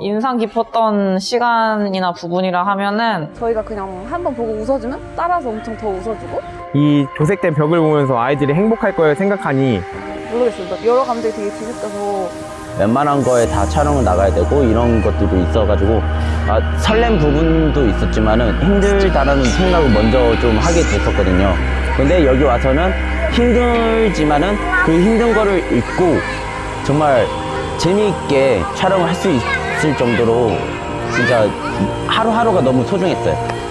인상 깊었던 시간이나 부분이라 하면은 저희가 그냥 한 번 보고 웃어주면 따라서 엄청 더 웃어주고 이 도색된 벽을 보면서 아이들이 행복할 거를 생각하니 모르겠어요. 여러 감정이 되게 뒤섞여서 웬만한 거에 다 촬영을 나가야 되고 이런 것들도 있어가지고 아, 설렘 부분도 있었지만 은 힘들다라는 생각을 먼저 좀 하게 됐었거든요. 근데 여기 와서는 힘들지만은 그 힘든 거를 잊고 정말 재미있게 촬영을 할 수 있을 정도로 진짜 하루하루가 너무 소중했어요.